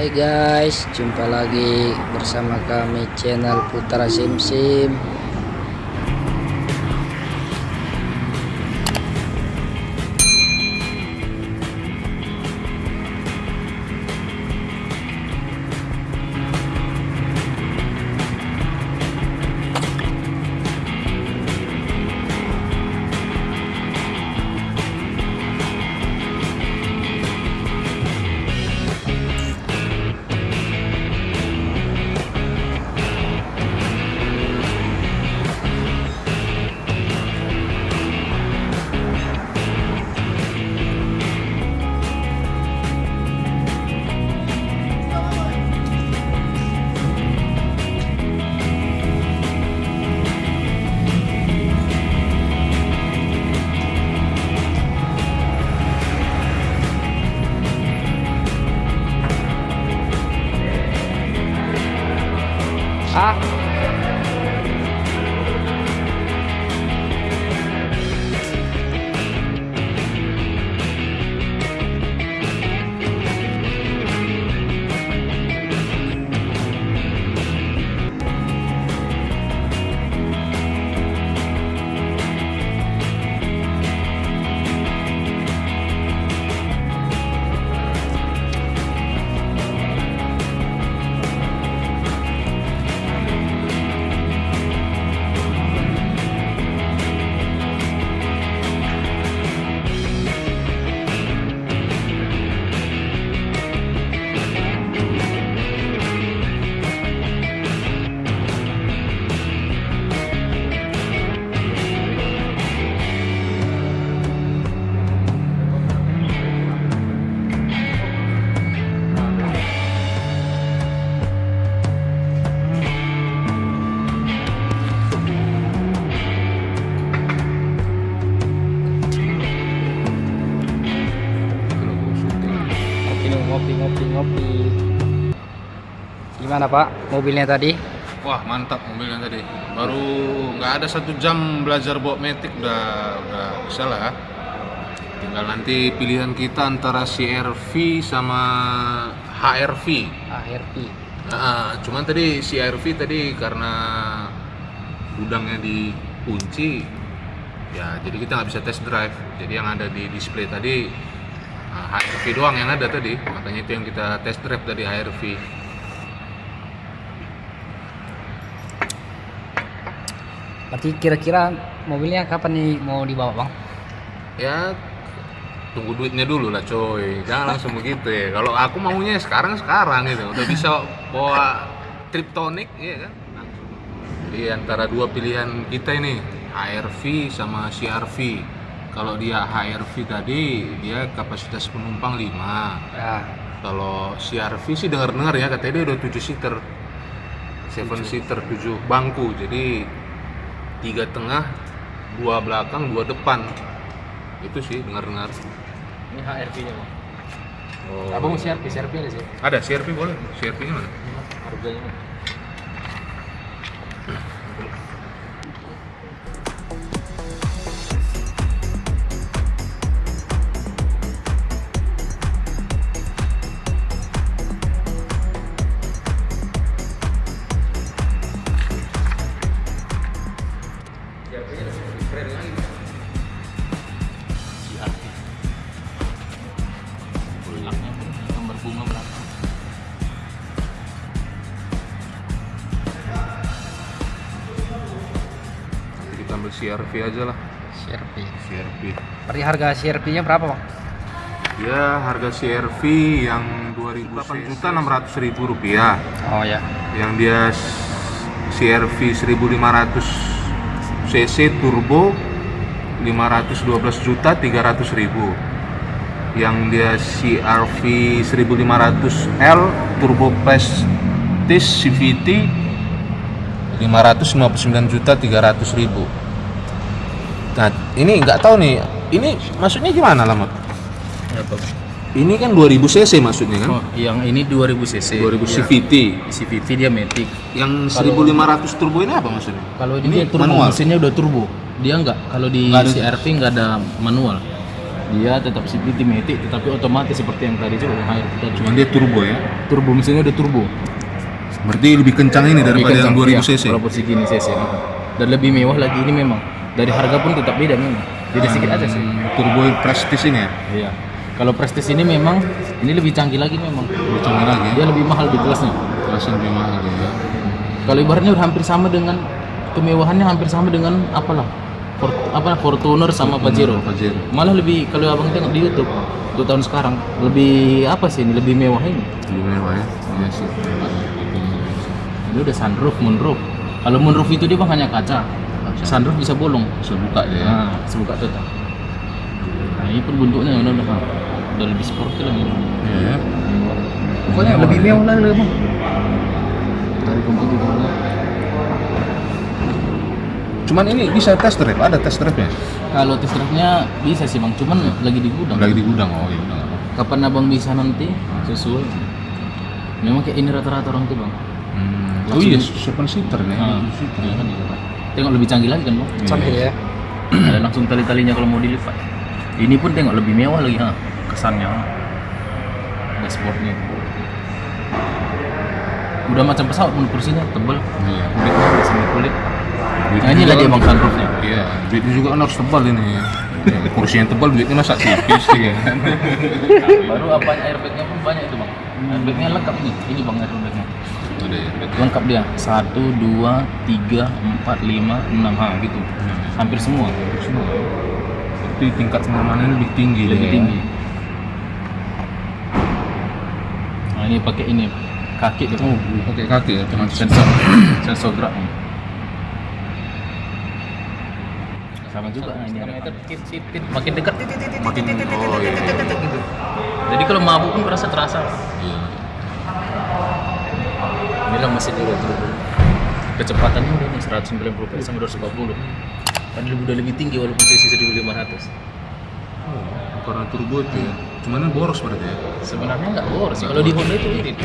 Hai guys, jumpa lagi bersama kami channel Putra Sim Sim. a nih, ngopi ngopi ngopi. Gimana Pak mobilnya tadi? Wah mantap mobilnya tadi. Baru nggak ada satu jam belajar bawa metik udah udah bisa lah. Tinggal nanti pilihan kita antara CRV sama HRV. ARP. Nah, cuman tadi CRV tadi karena gudangnya dikunci, ya jadi kita nggak bisa test drive. Jadi yang ada di display tadi nah, HRV doang yang ada tadi. Makanya itu yang kita test drive dari HRV. Berarti kira-kira mobilnya kapan nih mau dibawa Bang? ya tunggu duitnya dulu lah coy jangan langsung begitu ya kalau aku maunya sekarang sekarang gitu udah bisa bawa triptonic ya kan di antara dua pilihan kita ini HRV sama CRV kalau dia HRV tadi dia kapasitas penumpang 5 Ya, kalau CRV sih dengar-dengar ya katanya dia udah 7 seater. 7 seater 7 bangku. Jadi tiga tengah dua belakang dua depan. Itu sih dengar-dengar. Ini HRP-nya Bang. oh, Abang mau CRP, CRP ada sih. ada CRV boleh. CRV nya mana? Harganya. CRV aja lah CRP. CRV Berarti harga CRP-nya berapa Bang? ya harga CRV yang 28 juta 600 ribu rupiah Oh ya. yang dia CRV 1500 cc turbo 512 juta 300 ribu yang dia CRV 1500L turbo prestige CVT 559 juta 300 ribu nah ini nggak tahu nih ini maksudnya gimana lama ini kan 2000 cc maksudnya kan Oh, yang ini 2000 cc. 2000 Ya. CVT CVT dia matic. yang Kalau- 1500 turbo ini apa maksudnya Kalau Ini ini dia turbo, manual? mesinnya udah turbo. Dia nggak kalau di Nggak ada- CRV nggak ada manual. Dia tetap CVT Matic tetapi otomatis seperti yang tadi juga yang tadi. Cuman dia turbo ya. turbo mesinnya udah turbo. Berarti lebih kencang ini daripada yang 2000 Iya, cc. Walaupun segini cc. Dan lebih mewah lagi ini memang. Dari harga pun tetap beda memang. Beda sedikit aja sih. Hmm, Turbo Prestige ini ya. Iya. Kalau Prestige ini memang ini lebih canggih lagi memang. Lebih canggih lagi. Dia lebih mahal di kelasnya. Kelasnya lebih mahal ya. Kalau ibaratnya udah hampir sama dengan kemewahannya hampir sama dengan apalah Fort, apa Fortuner sama Pajero. Pajero. Malah lebih kalau abang tengok di YouTube dua tahun sekarang lebih apa sih ini lebih mewah ini. Lebih mewah ya. Iya sih. Ini udah sunroof, moonroof. Kalau moonroof itu dia bang hanya kaca. Sunroof bisa bolong. Bisa buka dia ya. Nah, bisa buka total. Nah, ini pun bentuknya udah udah, udah lebih sporty lagi. Iya ya. Pokoknya lebih mewah lagi bang. Dari komputer. Cuman ini bisa test drive, ada test drive ya? Kalau test drive-nya bisa sih bang, cuman lagi di gudang. Lagi di gudang, oh iya. Kapan abang bisa nanti sesuai? Memang kayak ini rata-rata orang tuh bang. Hmm. Oh iya, seven seater nih. Nah, iya kan gitu, Pak. Tengok lebih canggih lagi kan bang. Canggih ya. Ada langsung tali-talinya kalau mau dilipat. Ini pun tengok lebih mewah lagi ha. Kesannya. Dashboardnya. Udah macam pesawat pun kursinya tebel. Iya. Kulitnya udah semi kulit. Nah, ini lagi bang sunroofnya. Iya, duitnya juga kan harus tebal ini. Ya, kursi yang tebal duitnya masa tipis ya kan. Baru apa airbagnya pun banyak itu bang. Airbagnya lengkap nih. Ini bang airbagnya. Ya. lengkap dia. Satu dua tiga empat lima enam. Ha gitu. Hampir semua. Semua. Tapi tingkat kenyamanan lebih tinggi lebih dia. tinggi. Nah ini pakai ini. Kaki dia. Oh, pakai kaki ya, teman sensor. Sensor gerak. Sama juga nah, ini meter makin dekat. Makin oh iya. gitu jadi kalau mabuk pun terasa terasa. Iya. Bilang masih di turbo kecepatannya udah nih 190 PS sama 240 kan lebih udah lebih tinggi walaupun cc 1500 Oh, karena turbo itu ya. Cuman ini boros berarti ya. sebenarnya nggak boros. Kalau di Honda itu irit